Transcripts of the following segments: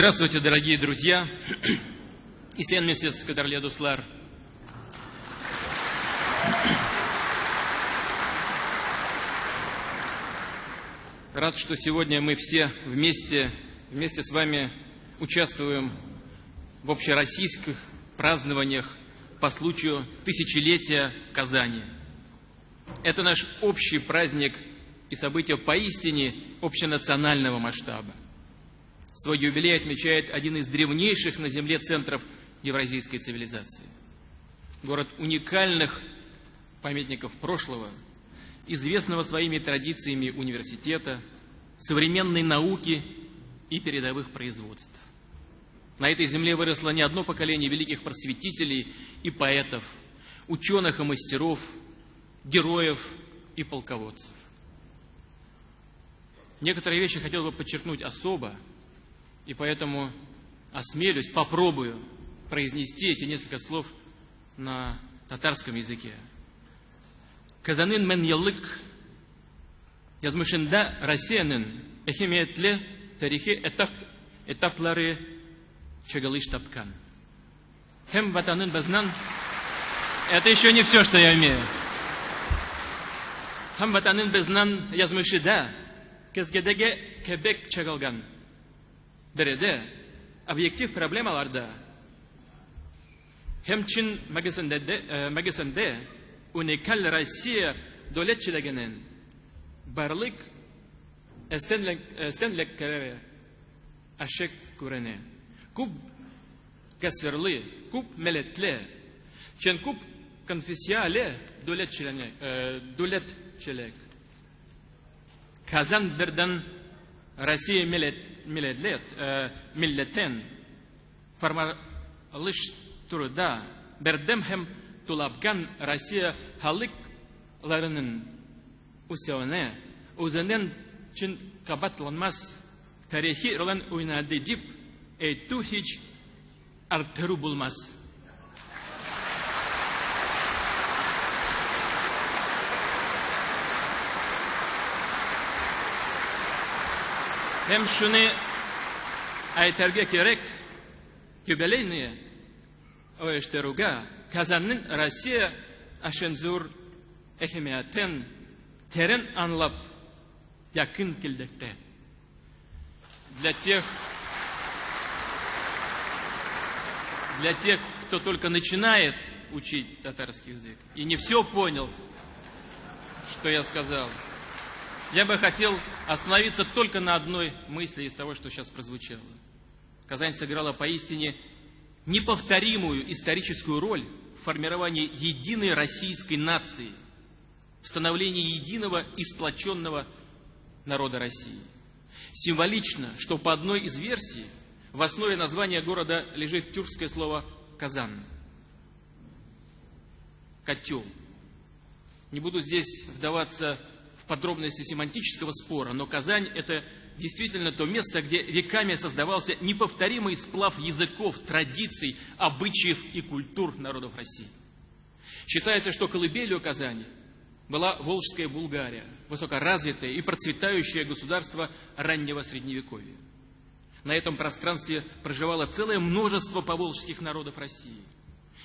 Здравствуйте, дорогие друзья. İsteyen mesajı kadarıyla dostlar. Рад, что сегодня мы все вместе, вместе с вами участвуем в общероссийских празднованиях по случаю тысячелетия Казани. Это наш общий праздник и событие поистине общенационального масштаба. Свой юбилей отмечает один из древнейших на Земле центров евразийской цивилизации. Город уникальных памятников прошлого, известного своими традициями университета, современной науки и передовых производств. На этой земле выросло не одно поколение великих просветителей и поэтов, ученых и мастеров, героев и полководцев. Некоторые вещи хотел бы подчеркнуть особо, и поэтому осмелюсь, попробую произнести эти несколько слов на татарском языке. Казанын мен еллык язмышында Россияның әһәмиятле тарихи этап, этаплары чыгылыш тапкан. Һәм ватанын безнең Это еще не все, что я умею. Һәм ватанын безнең язмышыда көзгедәге кебек чыгылган. Береде объектив проблемаларда һәм чин мәгесендә уникаль Россия дәүләтчелегенең барлык эстенлекләре ашык күренә. Күп кәсверле, күп милләтле, чин күп конфессияле дәүләтчелек. Казан бердән Россия милләтлет, милләтен формалыш турыда бердәм һәм тулапкан Россия халыкларының үсәвенә үзенең чин кабатланмас тарихи ролен уйнады дип әйтү һич арттыру булмас. Һәм шуны әйтергә кирәк, юбилейные оештыруга Казанның Россия өчен зур әһәмиятен терен аңлап якын килдекте. Для тех, для тех, кто только начинает учить татарский язык и не все понял, что я сказал, я бы хотел остановиться только на одной мысли из того, что сейчас прозвучало. Казань сыграла поистине неповторимую историческую роль в формировании единой российской нации, в становлении единого и сплоченного народа России. Символично, что по одной из версий в основе названия города лежит тюркское слово «казан» – «котел». Не буду здесь вдаваться подробности семантического спора, но Казань – это действительно то место, где веками создавался неповторимый сплав языков, традиций, обычаев и культур народов России. Считается, что колыбелью Казани была Волжская Булгария, высокоразвитое и процветающее государство раннего Средневековья. На этом пространстве проживало целое множество поволжских народов России.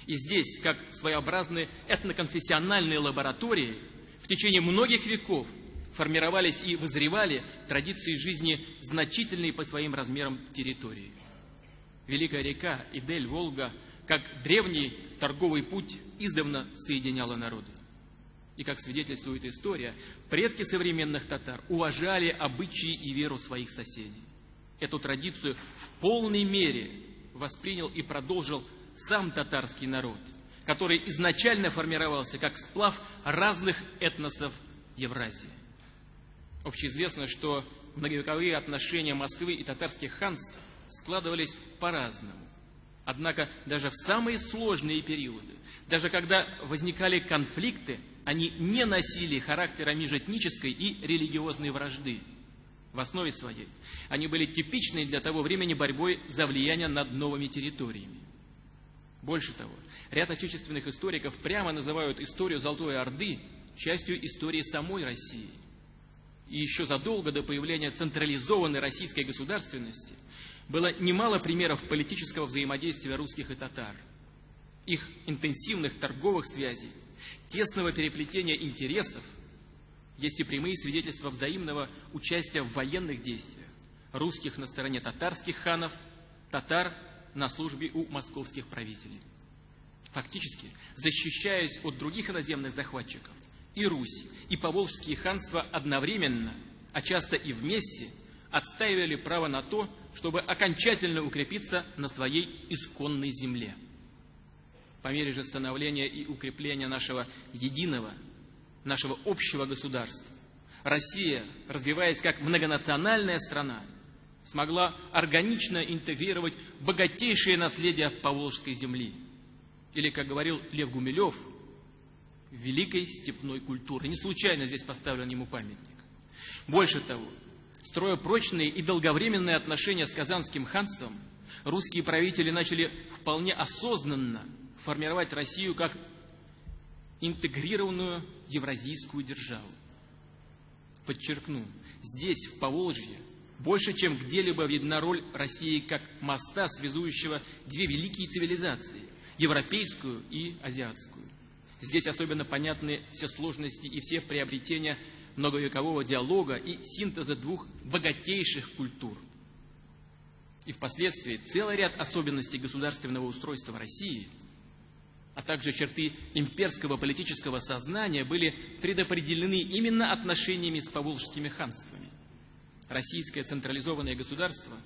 И здесь, как своеобразные этноконфессиональные лаборатории – в течение многих веков формировались и вызревали традиции жизни значительные по своим размерам территории. Великая река Идель, Волга, как древний торговый путь, издавна соединяла народы. И, как свидетельствует история, предки современных татар уважали обычаи и веру своих соседей. Эту традицию в полной мере воспринял и продолжил сам татарский народ – который изначально формировался как сплав разных этносов Евразии. Общеизвестно, что многовековые отношения Москвы и татарских ханств складывались по-разному. Однако даже в самые сложные периоды, даже когда возникали конфликты, они не носили характера межэтнической и религиозной вражды. В основе своей они были типичной для того времени борьбой за влияние над новыми территориями. Больше того, ряд отечественных историков прямо называют историю Золотой Орды частью истории самой России. И еще задолго до появления централизованной российской государственности было немало примеров политического взаимодействия русских и татар, их интенсивных торговых связей, тесного переплетения интересов, есть и прямые свидетельства взаимного участия в военных действиях русских на стороне татарских ханов, татар на службе у московских правителей. Фактически, защищаясь от других иноземных захватчиков, и Русь, и Поволжские ханства одновременно, а часто и вместе, отстаивали право на то, чтобы окончательно укрепиться на своей исконной земле. По мере же становления и укрепления нашего единого, нашего общего государства, Россия, развиваясь как многонациональная страна, смогла органично интегрировать богатейшее наследие Поволжской земли. Или, как говорил Лев Гумилев, великой степной культуры. Не случайно здесь поставлен ему памятник. Больше того, строя прочные и долговременные отношения с Казанским ханством, русские правители начали вполне осознанно формировать Россию как интегрированную евразийскую державу. Подчеркну, здесь, в Поволжье, больше, чем где-либо видна роль России как моста, связующего две великие цивилизации – европейскую и азиатскую. Здесь особенно понятны все сложности и все приобретения многовекового диалога и синтеза двух богатейших культур. И впоследствии целый ряд особенностей государственного устройства России, а также черты имперского политического сознания были предопределены именно отношениями с поволжскими ханствами российское централизованное государство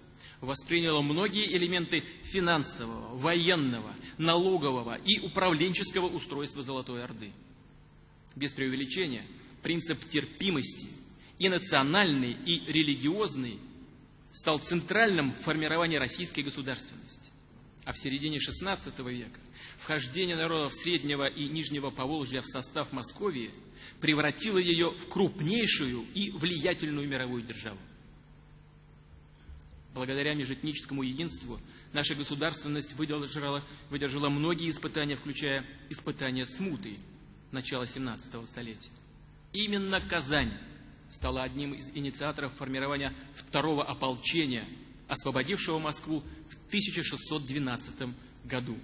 восприняло многие элементы финансового, военного, налогового и управленческого устройства Золотой Орды. Без преувеличения, принцип терпимости и национальный, и религиозный стал центральным в формировании российской государственности. А в середине XVI века вхождение народов Среднего и Нижнего Поволжья в состав Московии превратило ее в крупнейшую и влиятельную мировую державу. Благодаря межэтническому единству наша государственность выдержала, выдержала многие испытания, включая испытания смуты начала 17 столетия. Именно Казань стала одним из инициаторов формирования второго ополчения, освободившего Москву в 1612 году.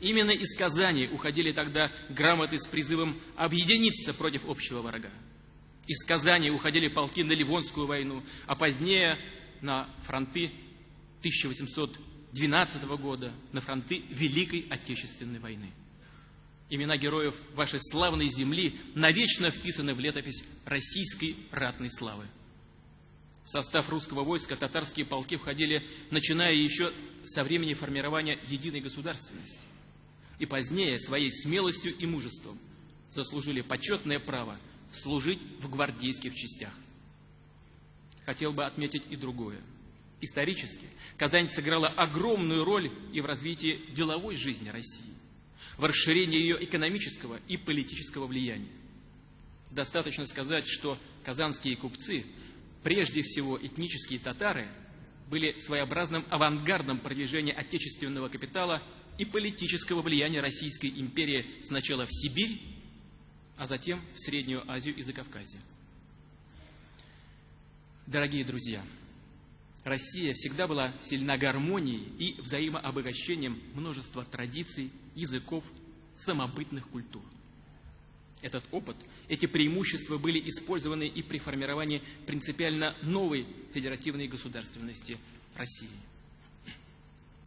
Именно из Казани уходили тогда грамоты с призывом объединиться против общего врага. Из Казани уходили полки на Ливонскую войну, а позднее на фронты 1812 года, на фронты Великой Отечественной войны. Имена героев вашей славной земли навечно вписаны в летопись российской ратной славы. В состав русского войска татарские полки входили, начиная еще со времени формирования единой государственности. И позднее своей смелостью и мужеством заслужили почетное право служить в гвардейских частях хотел бы отметить и другое. Исторически Казань сыграла огромную роль и в развитии деловой жизни России, в расширении ее экономического и политического влияния. Достаточно сказать, что казанские купцы, прежде всего этнические татары, были своеобразным авангардом продвижения отечественного капитала и политического влияния Российской империи сначала в Сибирь, а затем в Среднюю Азию и Закавказье. Дорогие друзья, Россия всегда была сильна гармонией и взаимообогащением множества традиций, языков, самобытных культур. Этот опыт, эти преимущества были использованы и при формировании принципиально новой федеративной государственности России.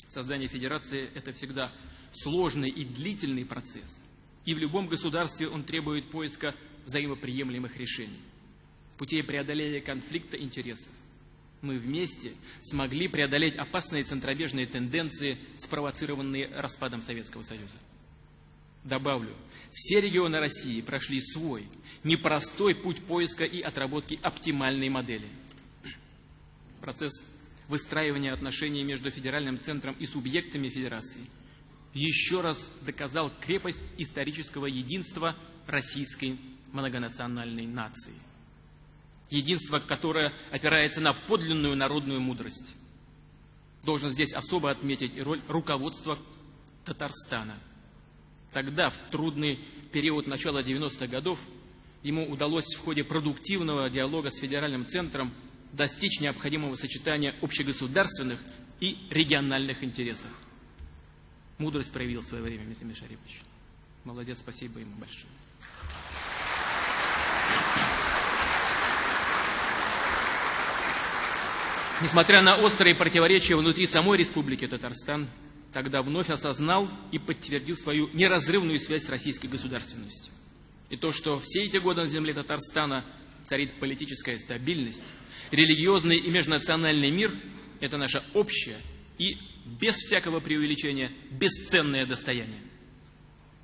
Создание федерации – это всегда сложный и длительный процесс, и в любом государстве он требует поиска взаимоприемлемых решений путей преодоления конфликта интересов. Мы вместе смогли преодолеть опасные центробежные тенденции, спровоцированные распадом Советского Союза. Добавлю, все регионы России прошли свой, непростой путь поиска и отработки оптимальной модели. Процесс выстраивания отношений между федеральным центром и субъектами федерации еще раз доказал крепость исторического единства российской многонациональной нации единство, которое опирается на подлинную народную мудрость. Должен здесь особо отметить и роль руководства Татарстана. Тогда, в трудный период начала 90-х годов, ему удалось в ходе продуктивного диалога с федеральным центром достичь необходимого сочетания общегосударственных и региональных интересах. Мудрость проявил в свое время Митамир Шарипович. Молодец, спасибо ему большое. Несмотря на острые противоречия внутри самой Республики Татарстан, тогда вновь осознал и подтвердил свою неразрывную связь с российской государственностью. И то, что все эти годы на земле Татарстана царит политическая стабильность, религиозный и межнациональный мир – это наше общее и, без всякого преувеличения, бесценное достояние.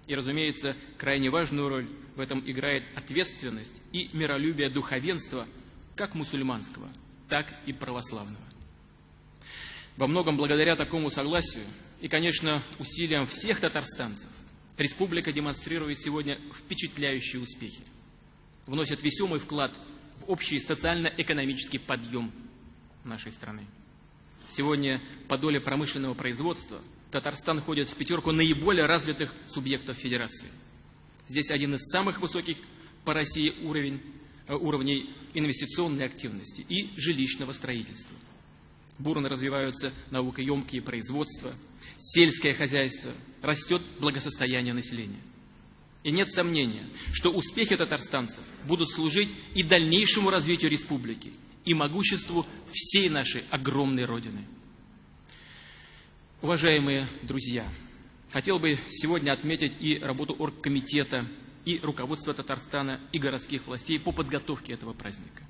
И, разумеется, крайне важную роль в этом играет ответственность и миролюбие духовенства, как мусульманского – так и православного. Во многом благодаря такому согласию и, конечно, усилиям всех татарстанцев, республика демонстрирует сегодня впечатляющие успехи, вносит весомый вклад в общий социально-экономический подъем нашей страны. Сегодня по доле промышленного производства Татарстан входит в пятерку наиболее развитых субъектов Федерации. Здесь один из самых высоких по России уровень уровней инвестиционной активности и жилищного строительства. Бурно развиваются наукоемкие производства, сельское хозяйство, растет благосостояние населения. И нет сомнения, что успехи татарстанцев будут служить и дальнейшему развитию республики, и могуществу всей нашей огромной Родины. Уважаемые друзья, хотел бы сегодня отметить и работу оргкомитета и руководство Татарстана и городских властей по подготовке этого праздника.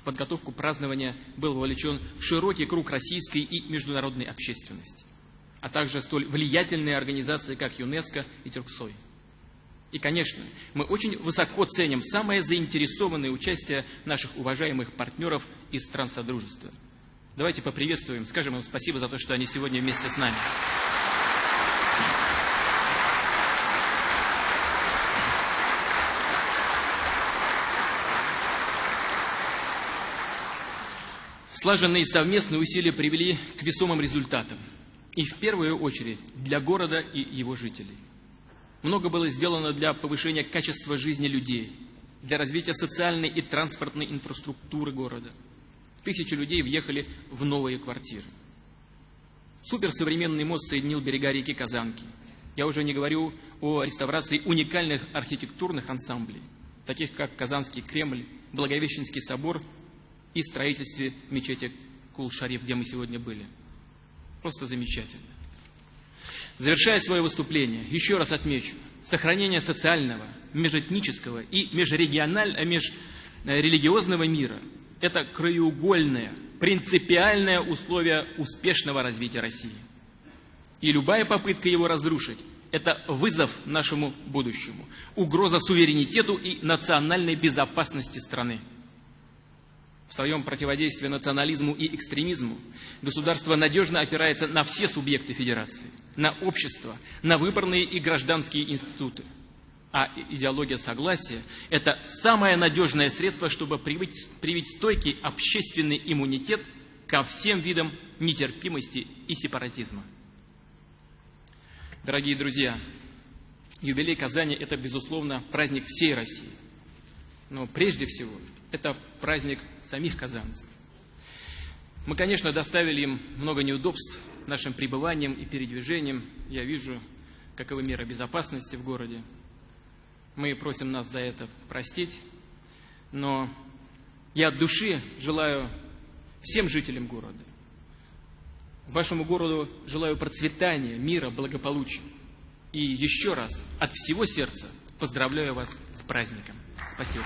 В подготовку празднования был вовлечен широкий круг российской и международной общественности, а также столь влиятельные организации, как ЮНЕСКО и Тюрксой. И, конечно, мы очень высоко ценим самое заинтересованное участие наших уважаемых партнеров из стран Содружества. Давайте поприветствуем, скажем им спасибо за то, что они сегодня вместе с нами. Слаженные совместные усилия привели к весомым результатам. И в первую очередь для города и его жителей. Много было сделано для повышения качества жизни людей, для развития социальной и транспортной инфраструктуры города. Тысячи людей въехали в новые квартиры. Суперсовременный мост соединил берега реки Казанки. Я уже не говорю о реставрации уникальных архитектурных ансамблей, таких как Казанский Кремль, Благовещенский собор и строительстве мечети Кул-Шариф, где мы сегодня были. Просто замечательно. Завершая свое выступление, еще раз отмечу, сохранение социального, межэтнического и межрегионального, межрелигиозного мира – это краеугольное, принципиальное условие успешного развития России. И любая попытка его разрушить – это вызов нашему будущему, угроза суверенитету и национальной безопасности страны. В своем противодействии национализму и экстремизму государство надежно опирается на все субъекты федерации, на общество, на выборные и гражданские институты. А идеология согласия – это самое надежное средство, чтобы привить, привить стойкий общественный иммунитет ко всем видам нетерпимости и сепаратизма. Дорогие друзья, юбилей Казани – это, безусловно, праздник всей России. Но прежде всего – это праздник самих казанцев. Мы, конечно, доставили им много неудобств нашим пребыванием и передвижением. Я вижу, каковы меры безопасности в городе. Мы просим нас за это простить. Но я от души желаю всем жителям города, вашему городу желаю процветания, мира, благополучия. И еще раз от всего сердца поздравляю вас с праздником. Спасибо.